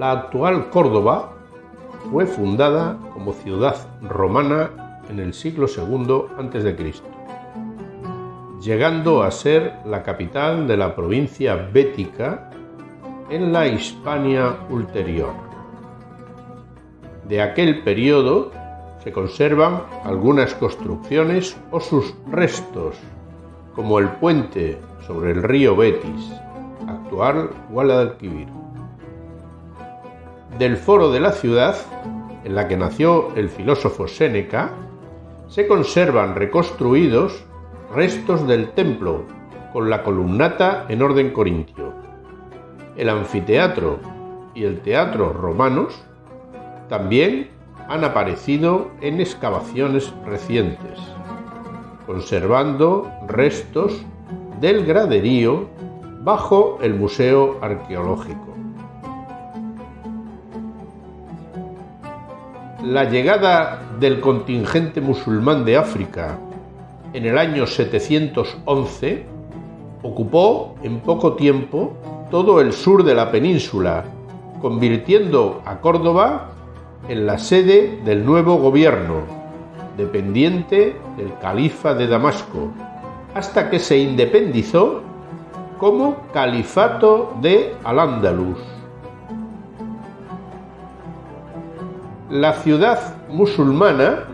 La actual Córdoba fue fundada como ciudad romana en el siglo II a.C., llegando a ser la capital de la provincia bética en la Hispania ulterior. De aquel periodo se conservan algunas construcciones o sus restos, como el puente sobre el río Betis, actual Guadalquivir del foro de la ciudad, en la que nació el filósofo Séneca, se conservan reconstruidos restos del templo con la columnata en orden corintio. El anfiteatro y el teatro romanos también han aparecido en excavaciones recientes, conservando restos del graderío bajo el Museo Arqueológico. La llegada del contingente musulmán de África en el año 711 ocupó en poco tiempo todo el sur de la península, convirtiendo a Córdoba en la sede del nuevo gobierno, dependiente del califa de Damasco, hasta que se independizó como Califato de Al-Ándalus. La ciudad musulmana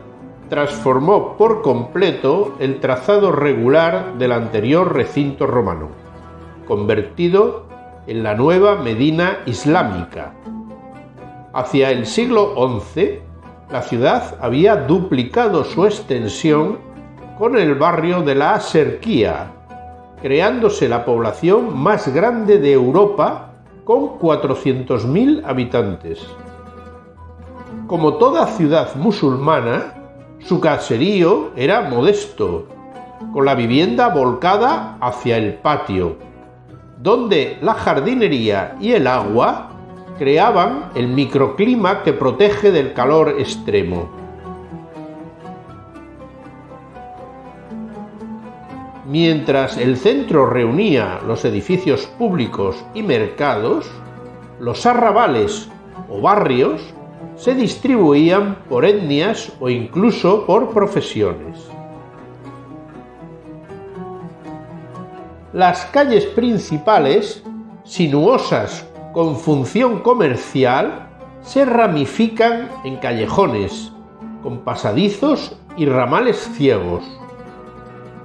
transformó por completo el trazado regular del anterior recinto romano, convertido en la nueva Medina islámica. Hacia el siglo XI, la ciudad había duplicado su extensión con el barrio de la Aserquía, creándose la población más grande de Europa con 400.000 habitantes. Como toda ciudad musulmana, su caserío era modesto, con la vivienda volcada hacia el patio, donde la jardinería y el agua creaban el microclima que protege del calor extremo. Mientras el centro reunía los edificios públicos y mercados, los arrabales o barrios se distribuían por etnias o incluso por profesiones. Las calles principales, sinuosas con función comercial, se ramifican en callejones, con pasadizos y ramales ciegos.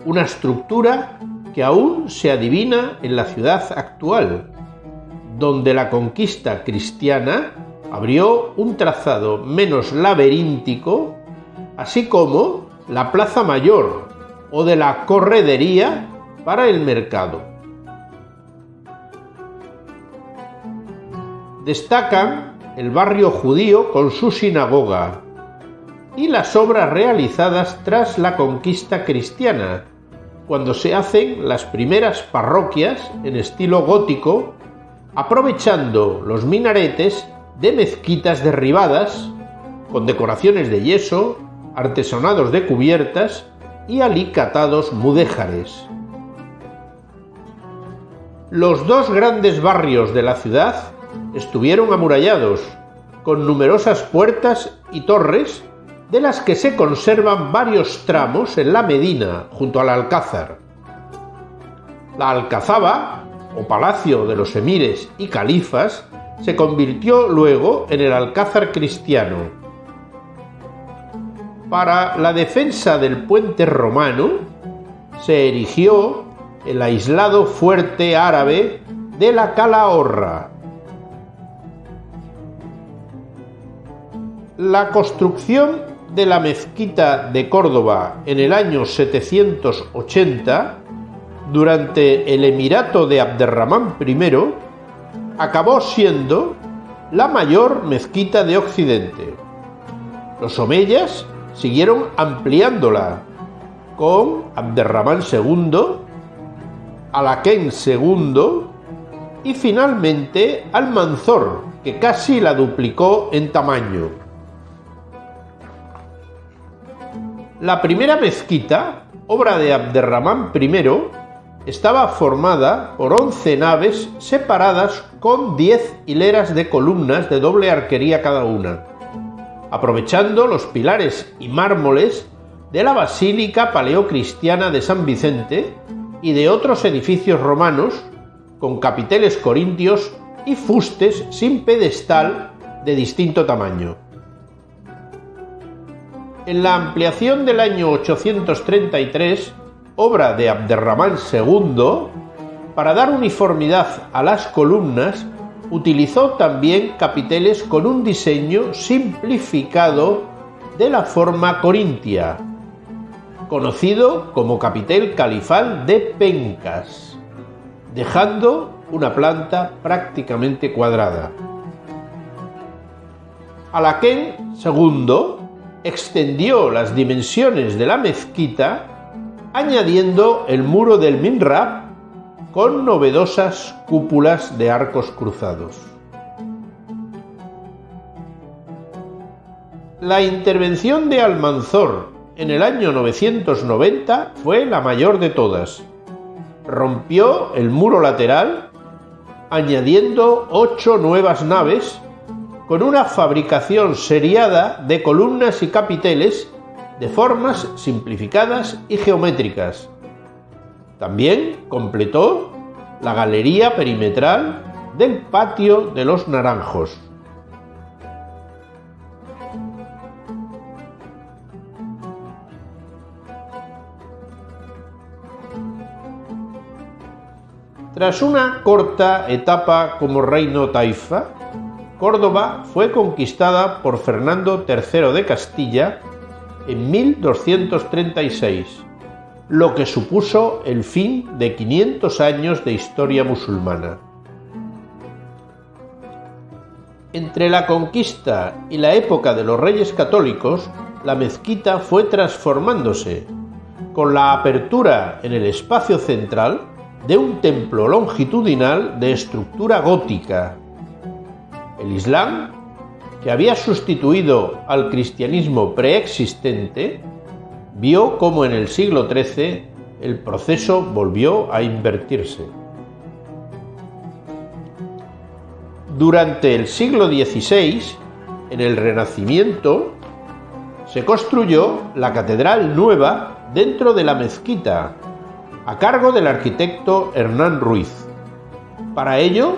Una estructura que aún se adivina en la ciudad actual, donde la conquista cristiana abrió un trazado menos laberíntico, así como la Plaza Mayor o de la Corredería para el mercado. Destacan el barrio judío con su sinagoga y las obras realizadas tras la conquista cristiana, cuando se hacen las primeras parroquias en estilo gótico, aprovechando los minaretes de mezquitas derribadas, con decoraciones de yeso, artesonados de cubiertas y alicatados mudéjares. Los dos grandes barrios de la ciudad estuvieron amurallados, con numerosas puertas y torres, de las que se conservan varios tramos en la Medina, junto al Alcázar. La Alcazaba, o Palacio de los Emires y Califas, se convirtió luego en el Alcázar cristiano. Para la defensa del puente romano se erigió el aislado fuerte árabe de la Calahorra. La construcción de la mezquita de Córdoba en el año 780, durante el emirato de Abderramán I, acabó siendo la mayor mezquita de Occidente. Los omeyas siguieron ampliándola con Abderramán II, Alaquén II y finalmente Almanzor, que casi la duplicó en tamaño. La primera mezquita, obra de Abderramán I, estaba formada por 11 naves separadas con 10 hileras de columnas de doble arquería cada una, aprovechando los pilares y mármoles de la Basílica Paleocristiana de San Vicente y de otros edificios romanos con capiteles corintios y fustes sin pedestal de distinto tamaño. En la ampliación del año 833, obra de Abderramán II, para dar uniformidad a las columnas, utilizó también capiteles con un diseño simplificado de la forma corintia, conocido como capitel califal de pencas dejando una planta prácticamente cuadrada. Alaquén II extendió las dimensiones de la mezquita añadiendo el muro del minrab con novedosas cúpulas de arcos cruzados. La intervención de Almanzor en el año 990 fue la mayor de todas, rompió el muro lateral, añadiendo ocho nuevas naves con una fabricación seriada de columnas y capiteles de formas simplificadas y geométricas. También completó la galería perimetral del patio de los naranjos. Tras una corta etapa como reino taifa, Córdoba fue conquistada por Fernando III de Castilla en 1236, lo que supuso el fin de 500 años de historia musulmana. Entre la conquista y la época de los reyes católicos, la mezquita fue transformándose, con la apertura en el espacio central de un templo longitudinal de estructura gótica. El Islam, que había sustituido al cristianismo preexistente, vio cómo en el siglo XIII el proceso volvió a invertirse. Durante el siglo XVI, en el Renacimiento, se construyó la catedral nueva dentro de la mezquita a cargo del arquitecto Hernán Ruiz. Para ello,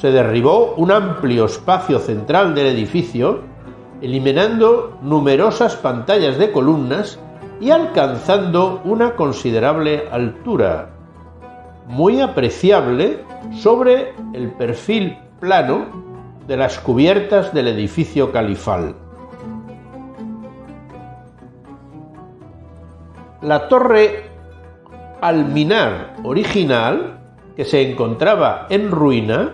se derribó un amplio espacio central del edificio, eliminando numerosas pantallas de columnas y alcanzando una considerable altura, muy apreciable sobre el perfil plano de las cubiertas del edificio califal. La torre alminar original, que se encontraba en ruina,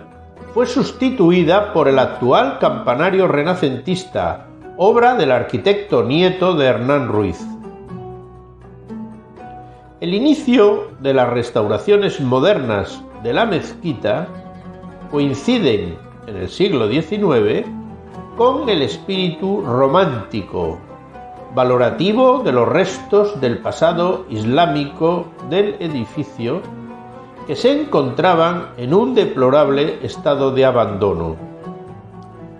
fue sustituida por el actual campanario renacentista, obra del arquitecto nieto de Hernán Ruiz. El inicio de las restauraciones modernas de la mezquita coinciden en el siglo XIX con el espíritu romántico valorativo de los restos del pasado islámico del edificio que se encontraban en un deplorable estado de abandono.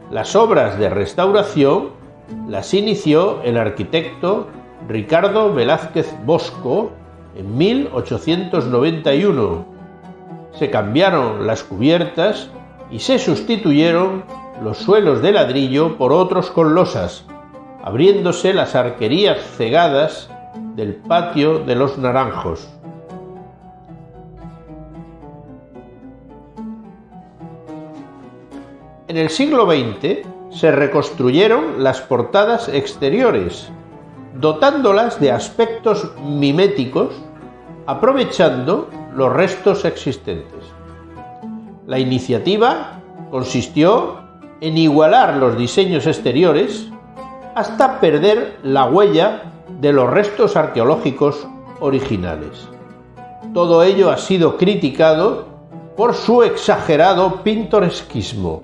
Las obras de restauración las inició el arquitecto Ricardo Velázquez Bosco en 1891. Se cambiaron las cubiertas y se sustituyeron los suelos de ladrillo por otros con losas, abriéndose las arquerías cegadas del patio de los naranjos. En el siglo XX se reconstruyeron las portadas exteriores, dotándolas de aspectos miméticos, aprovechando los restos existentes. La iniciativa consistió en igualar los diseños exteriores hasta perder la huella de los restos arqueológicos originales. Todo ello ha sido criticado por su exagerado pintoresquismo.